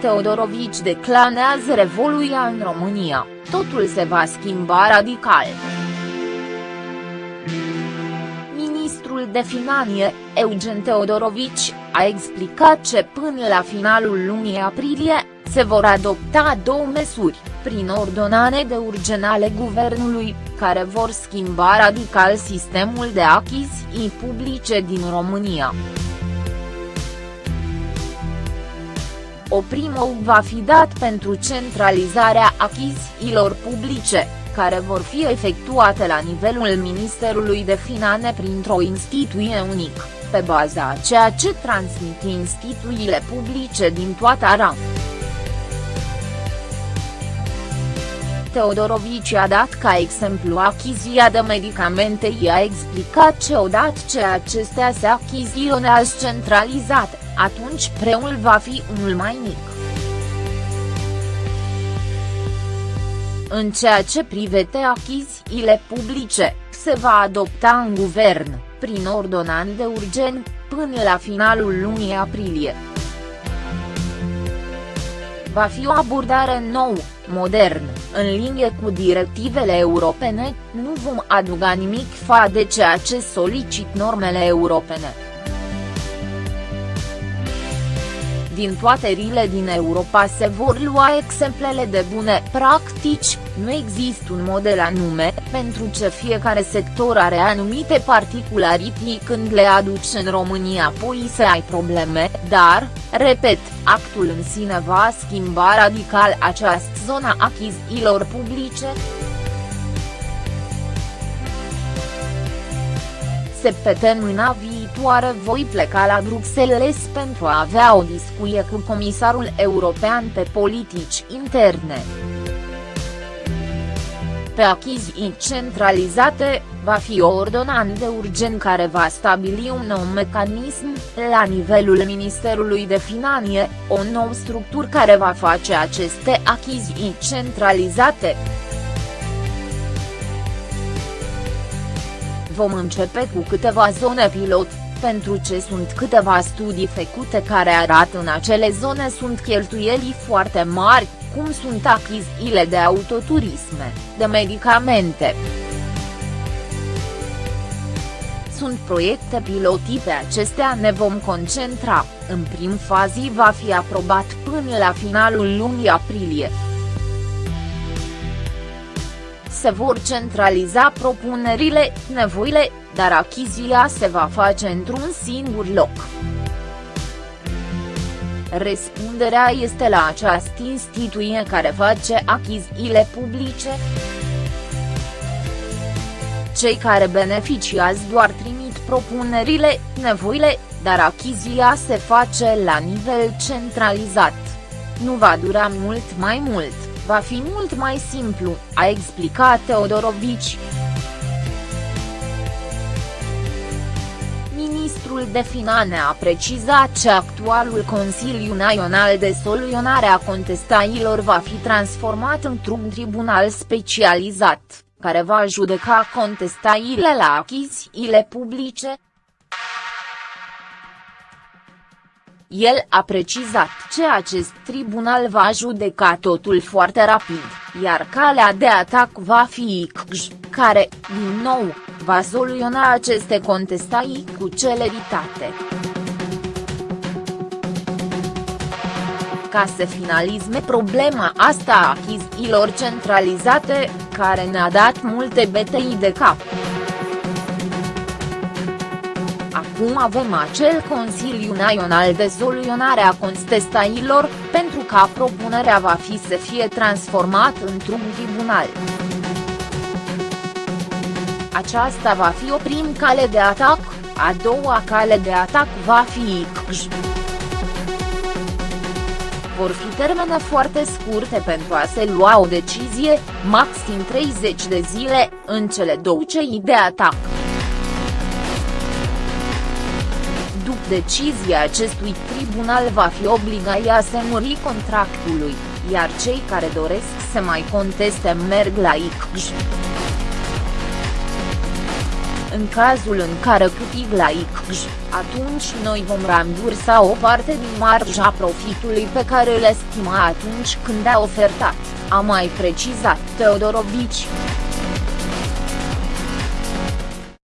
Teodorovici declanează revoluția în România, totul se va schimba radical. Ministrul de Finanțe, Eugen Teodorovici, a explicat ce până la finalul lunii aprilie, se vor adopta două măsuri, prin ordonane de urgen ale guvernului, care vor schimba radical sistemul de achiziții publice din România. O primă va fi dat pentru centralizarea achizițiilor publice, care vor fi efectuate la nivelul Ministerului de Finanțe printr-o instituție unică, pe baza a ceea ce transmit instituțiile publice din toată țara. Teodorovici a dat ca exemplu achizia de medicamente i-a explicat că odată ce acestea se achiziționează centralizat, atunci preul va fi unul mai mic. În ceea ce privește achizițiile publice, se va adopta în guvern, prin ordonanță de urgen, până la finalul lunii aprilie. Va fi o abordare nouă, modern, în linie cu directivele europene, nu vom aduga nimic fa de ceea ce solicit normele europene. Din toate rile din Europa se vor lua exemplele de bune practici, nu există un model anume, pentru ce fiecare sector are anumite particularități când le aduci în România apoi să ai probleme, dar, repet, actul în sine va schimba radical această zonă achizițiilor publice. Săptămâna viitoare voi pleca la Bruxelles pentru a avea o discuție cu comisarul european pe politici interne. Pe achiziții centralizate, va fi o ordonanță de urgen care va stabili un nou mecanism, la nivelul Ministerului de Finanțe, o nouă structură care va face aceste achiziții centralizate. vom începe cu câteva zone pilot, pentru ce sunt câteva studii făcute care arată în acele zone sunt cheltuieli foarte mari, cum sunt achizițiile de autoturisme, de medicamente. Sunt proiecte piloti pe acestea ne vom concentra, în prim fază va fi aprobat până la finalul lunii aprilie se vor centraliza propunerile, nevoile, dar achizia se va face într-un singur loc. Răspunderea este la această instituție care face achiziile publice. Cei care beneficiază doar trimit propunerile, nevoile, dar achizia se face la nivel centralizat. Nu va dura mult mai mult va fi mult mai simplu, a explicat Teodorovici. Ministrul de Finanțe a precizat că actualul Consiliu Național de Soluționare a Contestailor va fi transformat într-un tribunal specializat, care va judeca contestaile la achizițiile publice, El a precizat că acest tribunal va judeca totul foarte rapid, iar calea de atac va fi ICJ, care, din nou, va soluționa aceste contestații cu celeritate. Ca să finalizme problema asta a achizițiilor centralizate, care ne-a dat multe betei de cap. Acum avem acel Consiliu Național de Soluționare a Contestailor, pentru ca propunerea va fi să fie transformat într-un tribunal. Aceasta va fi o prim cale de atac, a doua cale de atac va fi ICJ. Vor fi termene foarte scurte pentru a se lua o decizie, maxim 30 de zile, în cele două cei de atac. După decizia acestui tribunal va fi obligat să muri contractului, iar cei care doresc să mai conteste merg la ICJ. în cazul în care câștig la ICJ, atunci noi vom rambursa o parte din marja profitului pe care îl estima atunci când a ofertat, a mai precizat Teodorovici.